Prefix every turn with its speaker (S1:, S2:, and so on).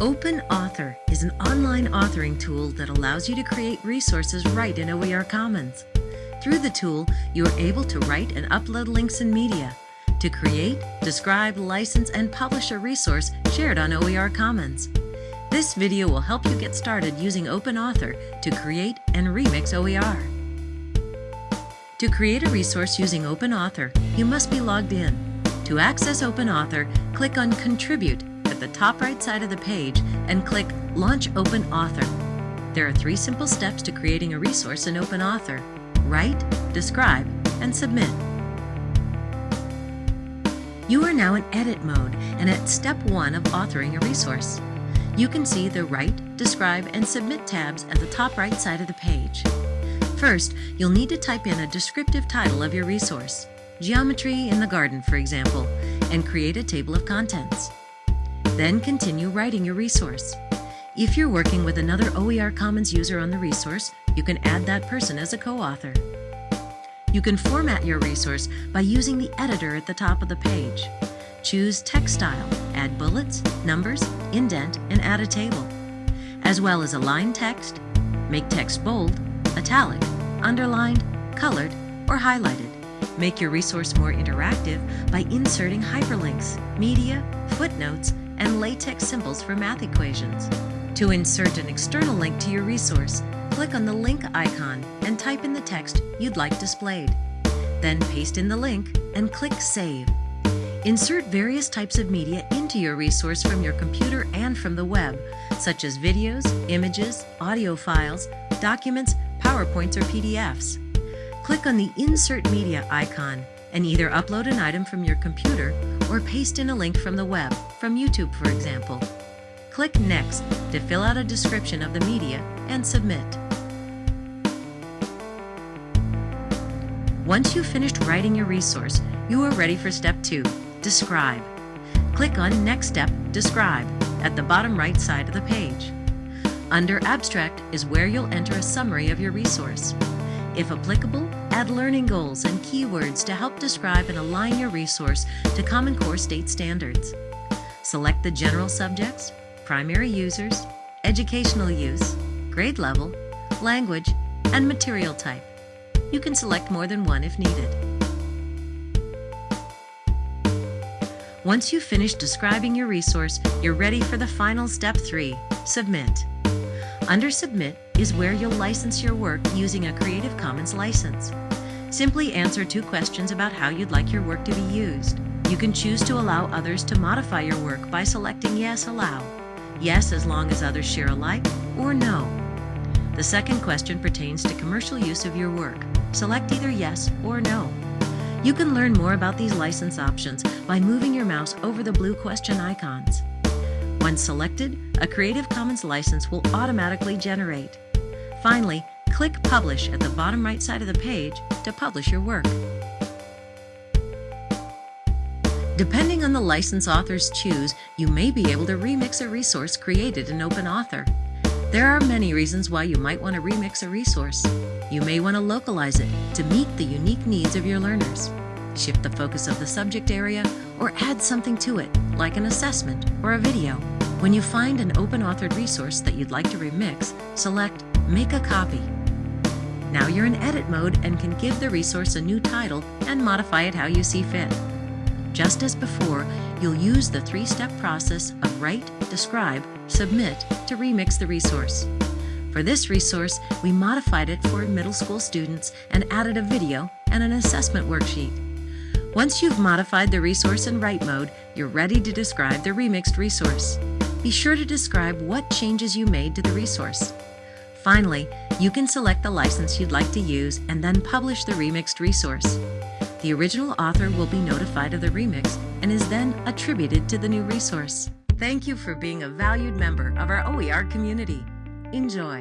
S1: Open Author is an online authoring tool that allows you to create resources right in OER Commons. Through the tool, you are able to write and upload links and media, to create, describe, license, and publish a resource shared on OER Commons. This video will help you get started using Open Author to create and remix OER. To create a resource using Open Author, you must be logged in. To access Open Author, click on Contribute the top right side of the page and click Launch Open Author. There are three simple steps to creating a resource in Open Author. Write, describe, and submit. You are now in edit mode and at step one of authoring a resource. You can see the Write, Describe, and Submit tabs at the top right side of the page. First, you'll need to type in a descriptive title of your resource, Geometry in the Garden, for example, and create a table of contents. Then continue writing your resource. If you're working with another OER Commons user on the resource, you can add that person as a co-author. You can format your resource by using the editor at the top of the page. Choose text style, add bullets, numbers, indent, and add a table, as well as align text, make text bold, italic, underlined, colored, or highlighted. Make your resource more interactive by inserting hyperlinks, media, footnotes, and LaTeX symbols for math equations. To insert an external link to your resource, click on the link icon and type in the text you'd like displayed. Then paste in the link and click Save. Insert various types of media into your resource from your computer and from the web, such as videos, images, audio files, documents, PowerPoints, or PDFs. Click on the Insert Media icon and either upload an item from your computer or paste in a link from the web, from YouTube for example. Click Next to fill out a description of the media and submit. Once you've finished writing your resource, you are ready for step two, Describe. Click on Next Step, Describe, at the bottom right side of the page. Under Abstract is where you'll enter a summary of your resource. If applicable, add learning goals and keywords to help describe and align your resource to Common Core state standards. Select the general subjects, primary users, educational use, grade level, language, and material type. You can select more than one if needed. Once you've finished describing your resource, you're ready for the final step three, submit. Under Submit is where you'll license your work using a Creative Commons license. Simply answer two questions about how you'd like your work to be used. You can choose to allow others to modify your work by selecting Yes, Allow. Yes, as long as others share alike, or No. The second question pertains to commercial use of your work. Select either Yes or No. You can learn more about these license options by moving your mouse over the blue question icons. Once selected, a Creative Commons license will automatically generate. Finally, click Publish at the bottom right side of the page to publish your work. Depending on the license authors choose, you may be able to remix a resource created in Open Author. There are many reasons why you might want to remix a resource. You may want to localize it to meet the unique needs of your learners, shift the focus of the subject area, or add something to it, like an assessment or a video. When you find an open authored resource that you'd like to remix, select Make a Copy. Now you're in edit mode and can give the resource a new title and modify it how you see fit. Just as before, you'll use the three-step process of write, describe, submit to remix the resource. For this resource, we modified it for middle school students and added a video and an assessment worksheet. Once you've modified the resource in write mode, you're ready to describe the remixed resource. Be sure to describe what changes you made to the resource. Finally, you can select the license you'd like to use and then publish the remixed resource. The original author will be notified of the remix and is then attributed to the new resource. Thank you for being a valued member of our OER community. Enjoy!